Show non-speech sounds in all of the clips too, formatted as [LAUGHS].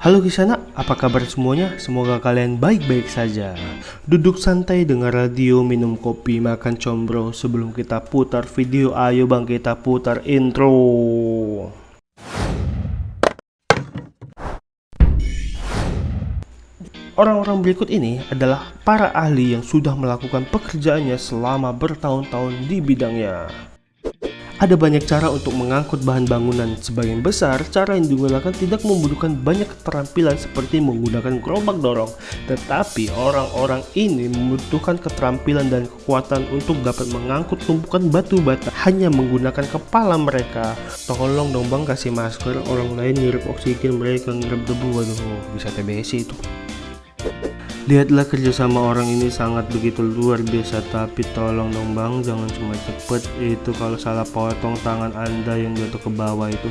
Halo Kisana, apa kabar semuanya? Semoga kalian baik-baik saja. Duduk santai dengar radio, minum kopi, makan combro sebelum kita putar video. Ayo bang kita putar intro. Orang-orang berikut ini adalah para ahli yang sudah melakukan pekerjaannya selama bertahun-tahun di bidangnya. Ada banyak cara untuk mengangkut bahan bangunan. Sebagian besar, cara yang digunakan tidak membutuhkan banyak keterampilan seperti menggunakan gerobak dorong. Tetapi orang-orang ini membutuhkan keterampilan dan kekuatan untuk dapat mengangkut tumpukan batu bata hanya menggunakan kepala mereka. Tolong dong bang kasih masker, orang lain ngirup oksigen mereka ngirup debu. Waduh, bisa TBC itu. Lihatlah kerjasama orang ini sangat begitu luar biasa Tapi tolong dong bang jangan cuma cepet Itu kalau salah potong tangan anda yang jatuh ke bawah itu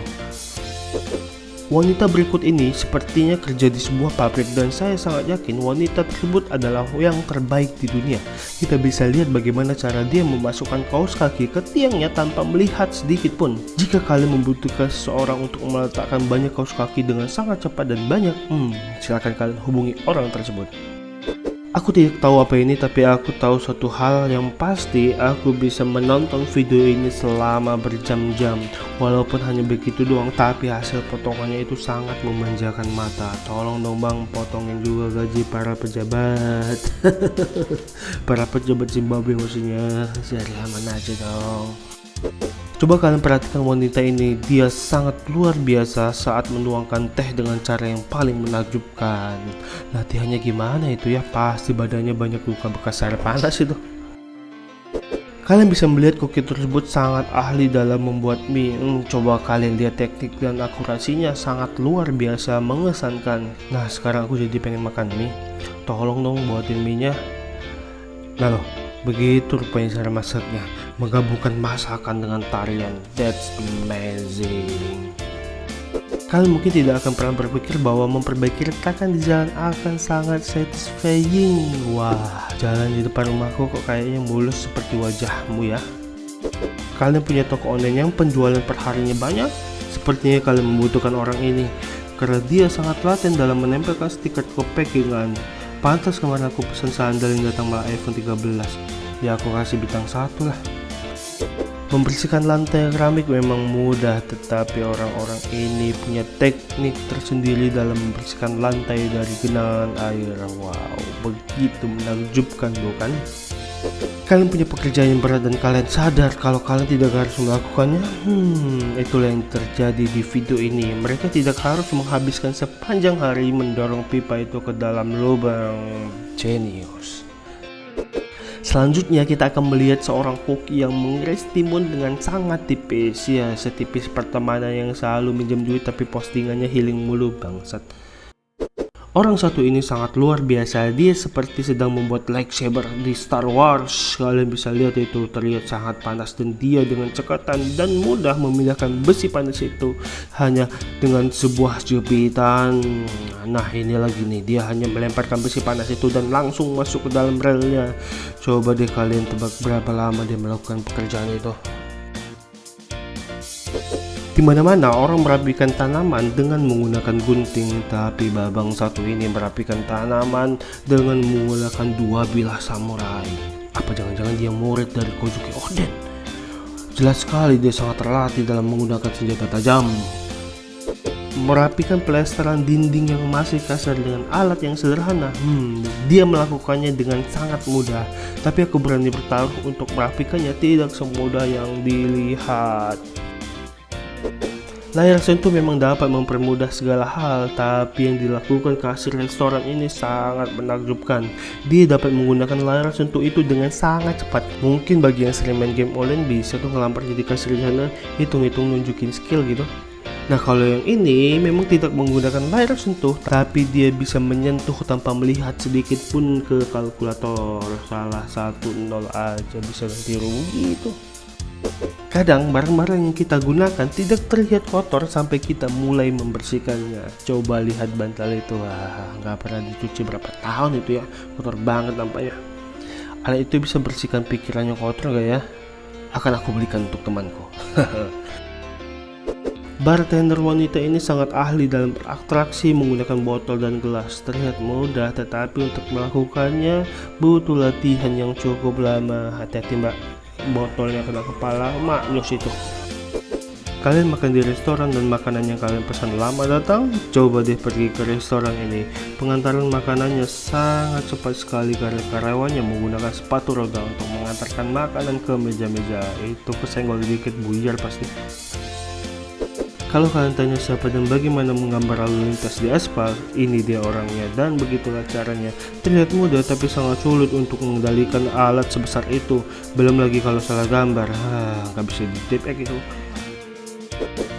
Wanita berikut ini sepertinya kerja di sebuah pabrik dan saya sangat yakin wanita tersebut adalah yang terbaik di dunia. Kita bisa lihat bagaimana cara dia memasukkan kaos kaki ke tiangnya tanpa melihat sedikit pun. Jika kalian membutuhkan seseorang untuk meletakkan banyak kaos kaki dengan sangat cepat dan banyak, hmm, silakan kalian hubungi orang tersebut. Aku tidak tahu apa ini tapi aku tahu satu hal yang pasti aku bisa menonton video ini selama berjam-jam. Walaupun hanya begitu doang tapi hasil potongannya itu sangat memanjakan mata. Tolong dong bang potongin juga gaji para pejabat. [LAUGHS] Para pejabat Zimbabwe maksudnya. Sehari aman aja dong Coba kalian perhatikan wanita ini, dia sangat luar biasa saat menuangkan teh dengan cara yang paling menakjubkan. Latihannya gimana itu ya? Pasti badannya banyak luka bekas air panas itu. Kalian bisa melihat koki tersebut sangat ahli dalam membuat mie. Hmm, coba kalian lihat teknik dan akurasinya sangat luar biasa mengesankan. Nah sekarang aku jadi pengen makan mie. Tolong dong buatin mie nya. Nah loh, begitu rupanya cara masaknya menggabungkan masakan dengan tarian. That's amazing. Kalian mungkin tidak akan pernah berpikir bahwa memperbaiki retakan di jalan akan sangat satisfying. Wah jalan di depan rumahku kok kayaknya mulus seperti wajahmu ya. Kalian punya toko online yang penjualan perharinya banyak. Sepertinya kalian membutuhkan orang ini karena dia sangat laten dalam menempelkan stiker ke packingan. Pantas kemarin aku pesan sandal yang datang malah iPhone 13 ya aku kasih bintang satu lah Membersihkan lantai keramik memang mudah, tetapi orang-orang ini punya teknik tersendiri dalam membersihkan lantai dari genangan air. Wow, begitu menakjubkan bukan? Kalian punya pekerjaan yang berat dan kalian sadar kalau kalian tidak harus melakukannya? Hmm, itulah yang terjadi di video ini. Mereka tidak harus menghabiskan sepanjang hari mendorong pipa itu ke dalam lubang. Genius. Selanjutnya kita akan melihat seorang koki yang mengiris timun dengan sangat tipis. Ya setipis pertemanan yang selalu minjem duit tapi postingannya healing mulu bangsat Orang satu ini sangat luar biasa, dia seperti sedang membuat lightsaber di Star Wars. Kalian bisa lihat itu terlihat sangat panas dan dia dengan cekatan dan mudah memindahkan besi panas itu hanya dengan sebuah jepitan. Nah ini lagi nih, dia hanya melemparkan besi panas itu dan langsung masuk ke dalam relnya. Coba deh kalian tebak berapa lama dia melakukan pekerjaan itu. Di mana-mana orang merapikan tanaman dengan menggunakan gunting, tapi babang satu ini merapikan tanaman dengan menggunakan dua bilah samurai. Apa jangan-jangan dia murid dari Kozuki Oden? Jelas sekali dia sangat terlatih dalam menggunakan senjata tajam. Merapikan pelesteran dinding yang masih kasar dengan alat yang sederhana, hmm, dia melakukannya dengan sangat mudah. Tapi aku berani bertaruh untuk merapikannya tidak semudah yang dilihat. Layar sentuh memang dapat mempermudah segala hal, tapi yang dilakukan kasir restoran ini sangat menakjubkan. Dia dapat menggunakan layar sentuh itu dengan sangat cepat. Mungkin bagi yang sering main game online bisa tuh ngelampar jadi kasir di sana, hitung-hitung nunjukin skill gitu. Nah kalau yang ini memang tidak menggunakan layar sentuh tapi dia bisa menyentuh tanpa melihat sedikit pun ke kalkulator salah satu nol aja bisa ganti rugi itu Kadang barang-barang yang kita gunakan tidak terlihat kotor sampai kita mulai membersihkannya. Coba lihat bantal itu, wah nggak pernah dicuci berapa tahun itu ya, kotor banget nampaknya. Alat itu bisa bersihkan pikirannya kotor gak ya? Akan aku belikan untuk temanku. [LAUGHS] Bartender wanita ini sangat ahli dalam beratraksi menggunakan botol dan gelas. Terlihat mudah, tetapi untuk melakukannya butuh latihan yang cukup lama. Hati-hati mbak, botolnya kena kepala, maknyus itu. Kalian makan di restoran dan makanan yang kalian pesan lama datang? Coba deh pergi ke restoran ini. Pengantaran makanannya sangat cepat sekali karena karyawannya menggunakan sepatu roda untuk mengantarkan makanan ke meja-meja. Itu kesenggol dikit buyar pasti. Kalau kalian tanya siapa dan bagaimana menggambar lalu lintas di aspal, ini dia orangnya dan begitulah caranya. Terlihat mudah tapi sangat sulit untuk mengendalikan alat sebesar itu. Belum lagi kalau salah gambar, nggak bisa di itu.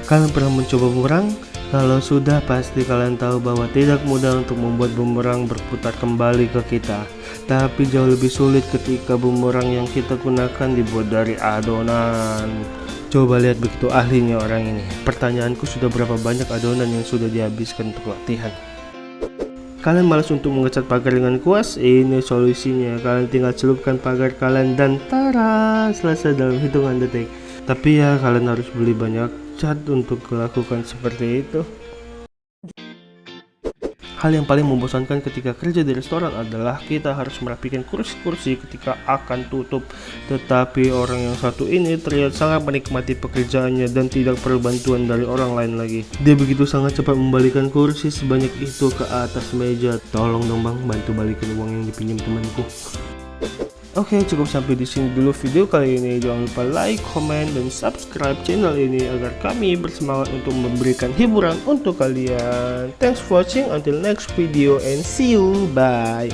Kalian pernah mencoba bumerang? Kalau sudah pasti kalian tahu bahwa tidak mudah untuk membuat bumerang berputar kembali ke kita. Tapi jauh lebih sulit ketika bumerang yang kita gunakan dibuat dari adonan. Coba lihat begitu ahlinya orang ini. Pertanyaanku sudah berapa banyak adonan yang sudah dihabiskan untuk latihan? Kalian malas untuk mengecat pagar dengan kuas? Ini solusinya. Kalian tinggal celupkan pagar kalian dan tara Selesai dalam hitungan detik. Tapi ya kalian harus beli banyak cat untuk melakukan seperti itu Hal yang paling membosankan ketika kerja di restoran adalah kita harus merapikan kursi-kursi ketika akan tutup. Tetapi orang yang satu ini terlihat sangat menikmati pekerjaannya dan tidak perlu bantuan dari orang lain lagi. Dia begitu sangat cepat membalikan kursi sebanyak itu ke atas meja. Tolong dong bang, bantu balikin uang yang dipinjam temanku. Oke cukup sampai di sini dulu video kali ini jangan lupa like, comment, dan subscribe channel ini agar kami bersemangat untuk memberikan hiburan untuk kalian. Thanks for watching until next video and see you bye.